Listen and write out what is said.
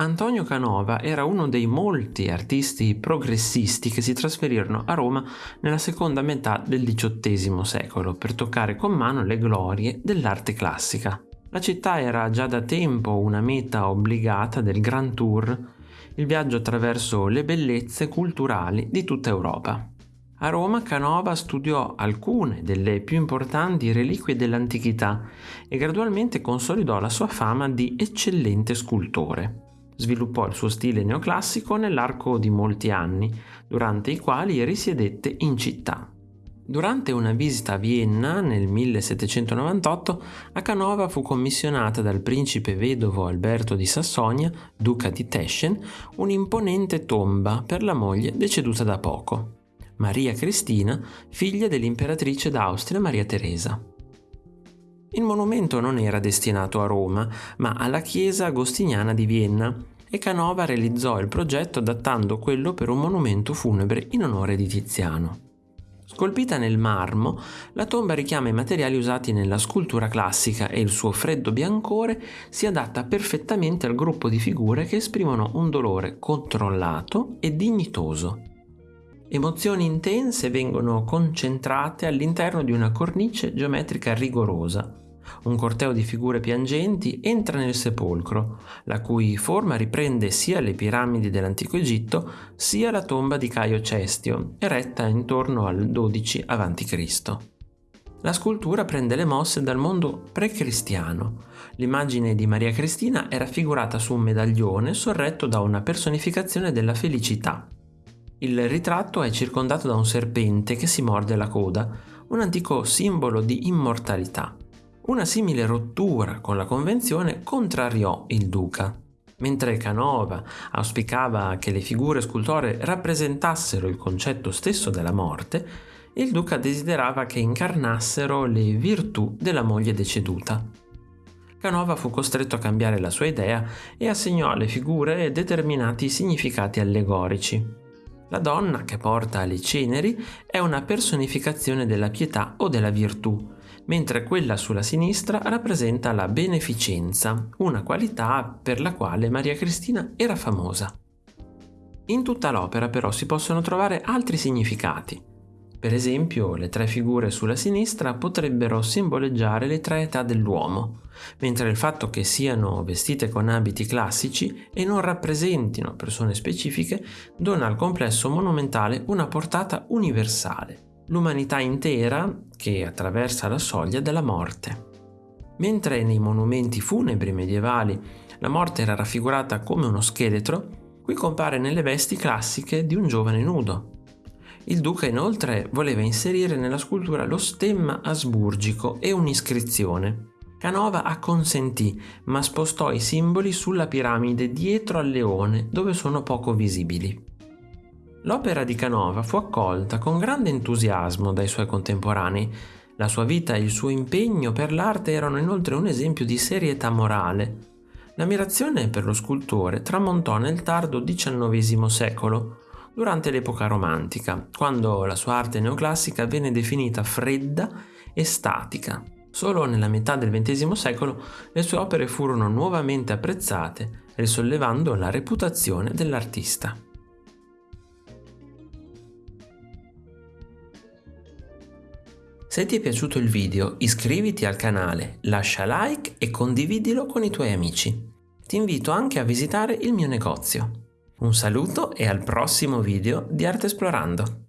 Antonio Canova era uno dei molti artisti progressisti che si trasferirono a Roma nella seconda metà del XVIII secolo per toccare con mano le glorie dell'arte classica. La città era già da tempo una meta obbligata del Grand Tour, il viaggio attraverso le bellezze culturali di tutta Europa. A Roma Canova studiò alcune delle più importanti reliquie dell'antichità e gradualmente consolidò la sua fama di eccellente scultore. Sviluppò il suo stile neoclassico nell'arco di molti anni, durante i quali risiedette in città. Durante una visita a Vienna nel 1798, a Canova fu commissionata dal principe vedovo Alberto di Sassonia, duca di Teschen, un'imponente tomba per la moglie deceduta da poco, Maria Cristina, figlia dell'imperatrice d'Austria Maria Teresa. Il monumento non era destinato a Roma, ma alla chiesa agostiniana di Vienna, e Canova realizzò il progetto adattando quello per un monumento funebre in onore di Tiziano. Scolpita nel marmo, la tomba richiama i materiali usati nella scultura classica e il suo freddo biancore si adatta perfettamente al gruppo di figure che esprimono un dolore controllato e dignitoso. Emozioni intense vengono concentrate all'interno di una cornice geometrica rigorosa. Un corteo di figure piangenti entra nel sepolcro, la cui forma riprende sia le piramidi dell'antico Egitto sia la tomba di Caio Cestio, eretta intorno al 12 a.C. La scultura prende le mosse dal mondo pre-cristiano. L'immagine di Maria Cristina è raffigurata su un medaglione sorretto da una personificazione della felicità, il ritratto è circondato da un serpente che si morde la coda, un antico simbolo di immortalità. Una simile rottura con la convenzione contrariò il duca. Mentre Canova auspicava che le figure scultoree rappresentassero il concetto stesso della morte, il duca desiderava che incarnassero le virtù della moglie deceduta. Canova fu costretto a cambiare la sua idea e assegnò alle figure determinati significati allegorici. La donna che porta le ceneri è una personificazione della pietà o della virtù, mentre quella sulla sinistra rappresenta la beneficenza, una qualità per la quale Maria Cristina era famosa. In tutta l'opera però si possono trovare altri significati. Per esempio, le tre figure sulla sinistra potrebbero simboleggiare le tre età dell'uomo, mentre il fatto che siano vestite con abiti classici e non rappresentino persone specifiche dona al complesso monumentale una portata universale, l'umanità intera che attraversa la soglia della morte. Mentre nei monumenti funebri medievali la morte era raffigurata come uno scheletro, qui compare nelle vesti classiche di un giovane nudo, il duca inoltre voleva inserire nella scultura lo stemma asburgico e un'iscrizione. Canova acconsentì, ma spostò i simboli sulla piramide dietro al leone, dove sono poco visibili. L'opera di Canova fu accolta con grande entusiasmo dai suoi contemporanei. La sua vita e il suo impegno per l'arte erano inoltre un esempio di serietà morale. L'ammirazione per lo scultore tramontò nel tardo XIX secolo, durante l'epoca romantica, quando la sua arte neoclassica venne definita fredda e statica. Solo nella metà del XX secolo le sue opere furono nuovamente apprezzate, risollevando la reputazione dell'artista. Se ti è piaciuto il video iscriviti al canale, lascia like e condividilo con i tuoi amici. Ti invito anche a visitare il mio negozio. Un saluto e al prossimo video di Arte Esplorando!